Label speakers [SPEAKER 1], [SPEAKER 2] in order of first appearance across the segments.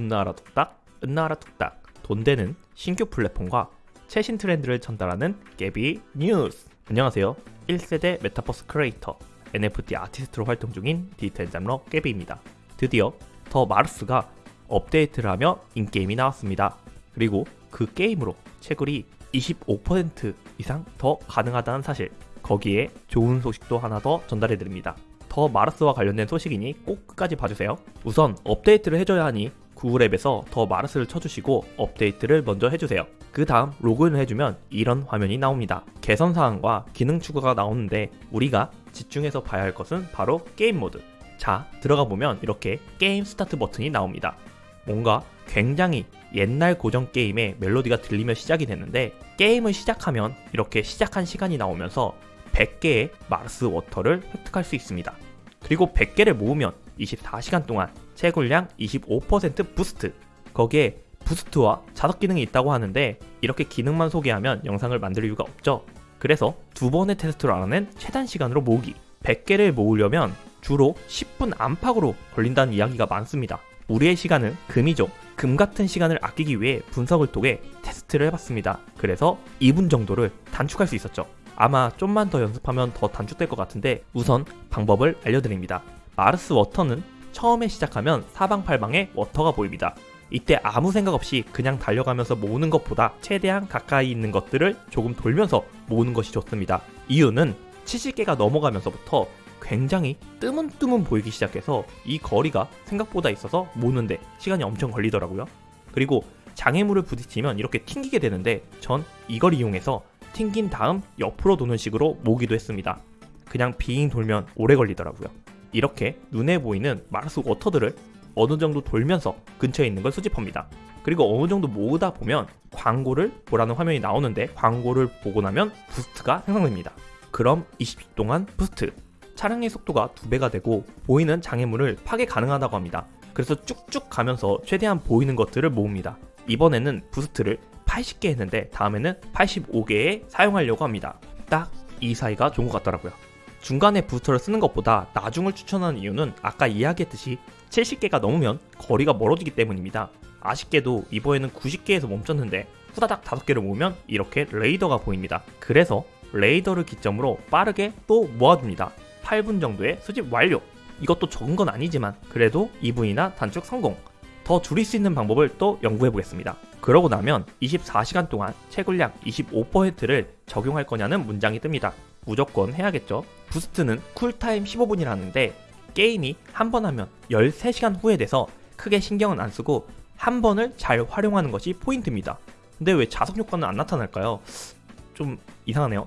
[SPEAKER 1] 금나라 뚝딱, 은나라 뚝딱 돈 되는 신규 플랫폼과 최신 트렌드를 전달하는 깨비 뉴스. 안녕하세요. 1세대 메타버스 크리에이터 NFT 아티스트로 활동 중인 디지털 잡러 깨비입니다. 드디어 더 마르스가 업데이트를 하며 in-game이 나왔습니다. 그리고 그 게임으로 채굴이 25% 이상 더 가능하다는 사실 거기에 좋은 소식도 하나 더 전달해드립니다. 더 마르스와 관련된 소식이니 꼭 끝까지 봐주세요. 우선 업데이트를 해줘야 하니 구글 앱에서 더 마르스를 쳐주시고 업데이트를 먼저 해주세요. 그 다음 로그인을 해주면 이런 화면이 나옵니다. 개선 사항과 기능 추가가 나오는데 우리가 집중해서 봐야 할 것은 바로 게임 모드. 자 들어가 보면 이렇게 game start 버튼이 나옵니다. 뭔가 굉장히 옛날 고전 게임의 멜로디가 들리며 시작이 됐는데 게임을 시작하면 이렇게 시작한 시간이 나오면서 100개의 마르스 워터를 획득할 수 있습니다. 그리고 100개를 모으면 24시간 동안 채굴량 25% boost 거기에 boost와 자석 기능이 있다고 하는데 이렇게 기능만 소개하면 영상을 만들 이유가 없죠. 그래서 두 번의 테스트를 알아낸 최단 시간으로 모으기 100개를 모으려면 주로 10분 안팎으로 걸린다는 이야기가 많습니다. 우리의 시간은 금이죠. 금 같은 시간을 아끼기 위해 분석을 통해 테스트를 해봤습니다. 그래서 2분 정도를 단축할 수 있었죠. 아마 좀만 더 연습하면 더 단축될 것 같은데 우선 방법을 알려드립니다. 마르스 워터는 처음에 시작하면 사방팔방에 워터가 보입니다. 이때 아무 생각 없이 그냥 달려가면서 모으는 것보다 최대한 가까이 있는 것들을 조금 돌면서 모으는 것이 좋습니다. 이유는 70개가 넘어가면서부터 굉장히 뜨문뜨문 보이기 시작해서 이 거리가 생각보다 있어서 모으는데 시간이 엄청 걸리더라고요. 그리고 장애물을 부딪히면 이렇게 튕기게 되는데 전 이걸 이용해서 튕긴 다음 옆으로 도는 식으로 모기도 했습니다. 그냥 빙 돌면 오래 걸리더라고요. 이렇게 눈에 보이는 마르스 워터들을 어느 정도 돌면서 근처에 있는 걸 수집합니다. 그리고 어느 정도 모으다 보면 광고를 보라는 화면이 나오는데 광고를 보고 나면 boost가 생성됩니다. 그럼 20초 동안 boost. 차량의 속도가 2배가 되고 보이는 장애물을 파괴 가능하다고 합니다. 그래서 쭉쭉 가면서 최대한 보이는 것들을 모읍니다. 이번에는 부스트를 80개 했는데 다음에는 85개에 사용하려고 합니다. 딱 이 사이가 좋은 것 같더라고요. 중간에 부스터를 쓰는 것보다 나중을 추천하는 이유는 아까 이야기했듯이 70개가 넘으면 거리가 멀어지기 때문입니다. 아쉽게도 이번에는 90개에서 멈췄는데 후다닥 5개를 모으면 이렇게 레이더가 보입니다. 그래서 레이더를 기점으로 빠르게 또 모아줍니다. 8분 정도의 수집 완료! 이것도 적은 건 아니지만 그래도 2분이나 단축 성공! 더 줄일 수 있는 방법을 또 연구해 보겠습니다. 그러고 나면 24시간 동안 채굴량 25%를 적용할 거냐는 문장이 뜹니다. 무조건 해야겠죠. boost는 쿨타임 15분이라는데 게임이 한 번 하면 13시간 후에 돼서 크게 신경은 안 쓰고 한 번을 잘 활용하는 것이 포인트입니다. 근데 왜 자석 효과는 안 나타날까요? 좀 이상하네요.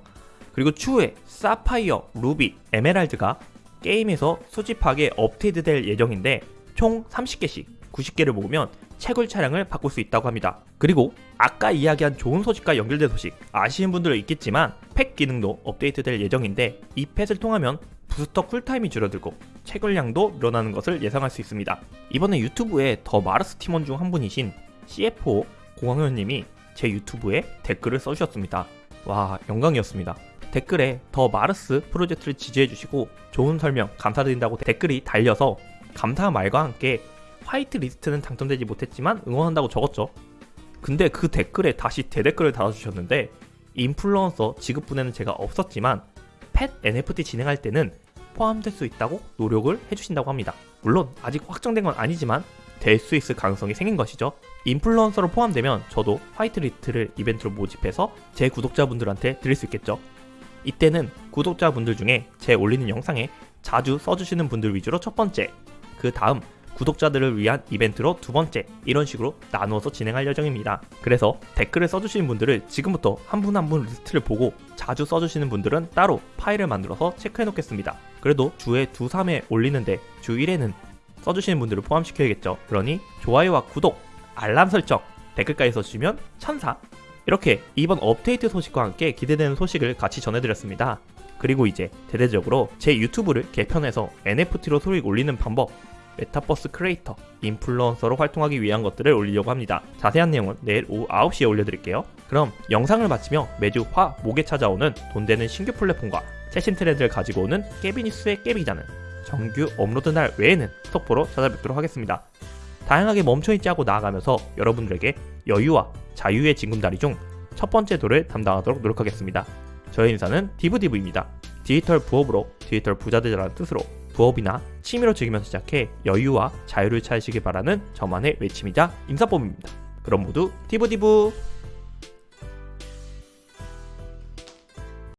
[SPEAKER 1] 그리고 추후에 사파이어, 루비, 에메랄드가 게임에서 수집하게 업데이트 될 예정인데 총 30개씩 90개를 모으면 채굴 차량을 바꿀 수 있다고 합니다. 그리고 아까 이야기한 좋은 소식과 연결된 소식 아시는 분들은 있겠지만 팩 기능도 업데이트 될 예정인데 이 펫을 통하면 부스터 쿨타임이 줄어들고 채굴량도 늘어나는 것을 예상할 수 있습니다. 이번에 유튜브에 더 마르스 팀원 중 한 분이신 CFO 공황현님이 제 유튜브에 댓글을 써주셨습니다. 와 영광이었습니다. 댓글에 더 마르스 프로젝트를 지지해주시고 좋은 설명 감사드린다고 댓글이 달려서 감사 말과 함께 화이트 리스트는 당첨되지 못했지만 응원한다고 적었죠. 근데 그 댓글에 다시 대댓글을 달아주셨는데 인플루언서 지급분에는 제가 없었지만 pet NFT 진행할 때는 포함될 수 있다고 노력을 해주신다고 합니다. 물론 아직 확정된 건 아니지만 될 수 있을 가능성이 생긴 것이죠. 인플루언서로 포함되면 저도 화이트 리스트를 이벤트로 모집해서 제 구독자분들한테 드릴 수 있겠죠. 이때는 구독자분들 중에 제 올리는 영상에 자주 써주시는 분들 위주로 첫 번째, 그 다음 구독자들을 위한 이벤트로 두 번째 이런 식으로 나누어서 진행할 예정입니다. 그래서 댓글을 써주시는 분들을 지금부터 한 분 한 분 리스트를 보고 자주 써주시는 분들은 따로 파일을 만들어서 체크해 놓겠습니다. 그래도 주에 두, 3회 올리는데 주 1회는 써주시는 분들을 포함시켜야겠죠. 그러니 좋아요와 구독, 알람 설정, 댓글까지 써주시면 천사! 이렇게 이번 업데이트 소식과 함께 기대되는 소식을 같이 전해드렸습니다. 그리고 이제 대대적으로 제 유튜브를 개편해서 NFT로 소식 올리는 방법 메타버스 크리에이터, 인플루언서로 활동하기 위한 것들을 올리려고 합니다. 자세한 내용은 내일 오후 9시에 올려드릴게요. 그럼 영상을 마치며 매주 화, 목에 찾아오는 돈 되는 신규 플랫폼과 최신 트렌드를 가지고 오는 깨비뉴스의 깨비기자는 정규 업로드 날 외에는 속보로 찾아뵙도록 하겠습니다. 다양하게 멈춰있지 않고 나아가면서 여러분들에게 여유와 자유의 징검다리 중 첫 번째 돌을 담당하도록 노력하겠습니다. 저의 인사는 디부디부입니다. 디지털 부업으로 디지털 부자되라는 뜻으로 부업이나 취미로 즐기면서 시작해 여유와 자유를 찾으시길 바라는 저만의 외침이자 인사법입니다. 그럼 모두 디부디부